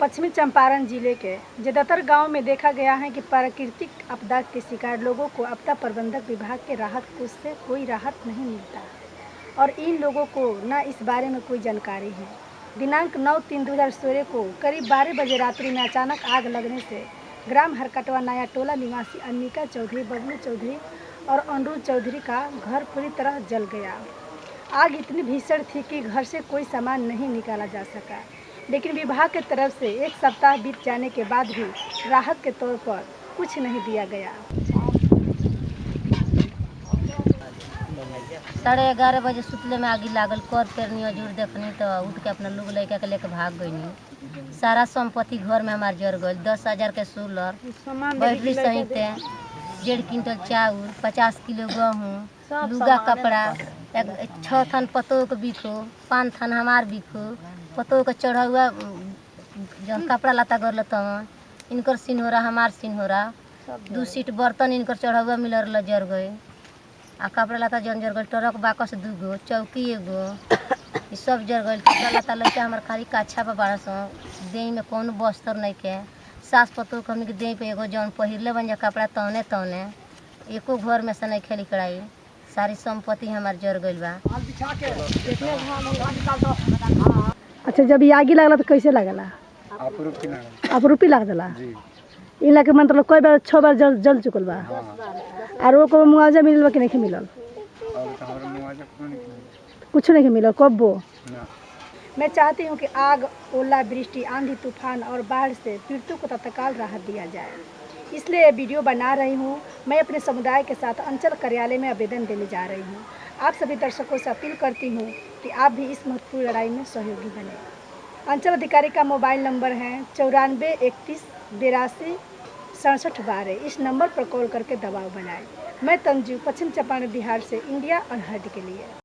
पश्चिमी चंपारण ज़िले के ज़्यादातर गाँव में देखा गया है कि प्राकृतिक आपदा के शिकार लोगों को आपदा प्रबंधक विभाग के राहत कोष से कोई राहत नहीं मिलता। और इन लोगों को न इस बारे में कोई जानकारी है। दिनांक 9 तीन दो हज़ार सोलह को करीब बारह बजे रात्रि में अचानक आग लगने से ग्राम हरकटवा नया टोला निवासी अनिका चौधरी, बबलू चौधरी और अनुरुद्ध चौधरी का घर पूरी तरह जल गया। आग इतनी भीषण थी कि घर से कोई सामान नहीं निकाला जा सका। लेकिन विभाग की तरफ़ से एक सप्ताह बीत जाने के बाद भी राहत के तौर पर कुछ नहीं दिया गया। साढ़े ग्यारह बजे सुतले में आगी लागल कर पेर न्यूज़ देखनी तो उठ के अपना लोग लड़का के लेके भाग गईनी। सारा संपत्ति घर में हमारे जर गई दस हज़ार के सोलर बैटरी सहित। डेढ़ क्विंटल चाउर पचास किलो गेहूँ लुगा कपड़ा एक छः थान पतोह के बिको पाँच थान हमार बिको पतोह के चढ़ा हुआ जौन कपड़ा लता कर तवन इनकर सिन्होरा हमार सिन्होरा। दू सीट बर्तन इनकर चढ़ा हुआ मिलर ला जर गए आ कपड़ा लता जन जर गई ट्रक बाकस दू गो चौकी एगो। सब जर गई कपड़ा लता लैके हमार खाली काछा पर बारह सौ देह में कौनो बस्तर नहीं के सास पतोह के हमनी के देह पे एगो जौन पहिरले बन जा कपड़ा तौने तौने एको घर में से नहीं खेली कड़ाई। सारी संपत्ति हमार जर गइल बा। अच्छा जब ये आगे लगला तो कैसे लगला? आप रुक के ना रुपी लग दिला जी। इला के मतलब कई बार छः बार जल जल चुकल बा। हाँ। और वो को मुआवजा मिलल बा कि नहीं मिलल? तो? कुछ नहीं मिलल। कब? वो ना। मैं चाहती हूँ कि आग, ओला, वृष्टि, आंधी, तूफ़ान और बाढ़ से पीड़ितों को तत्काल राहत दिया जाए। इसलिए वीडियो बना रही हूँ। मैं अपने समुदाय के साथ अंचल कार्यालय में आवेदन देने जा रही हूँ। आप सभी दर्शकों से अपील करती हूँ कि आप भी इस महत्वपूर्ण लड़ाई में सहयोगी बने। अंचल अधिकारी का मोबाइल नंबर है चौरानवे, इकतीस, बिरासी, सड़सठ बारह इस नंबर पर कॉल करके दबाव बनाएँ। मैं तंजू पश्चिम चंपारण बिहार से इंडिया अनहर्ड के लिए।